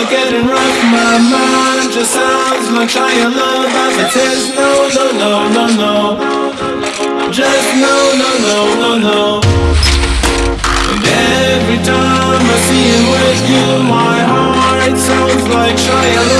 Till getting rough, my mind just sounds like trying love as it is. no, no, no, no, no Just no, no, no, no, no And every time I see it with you My heart sounds like Shia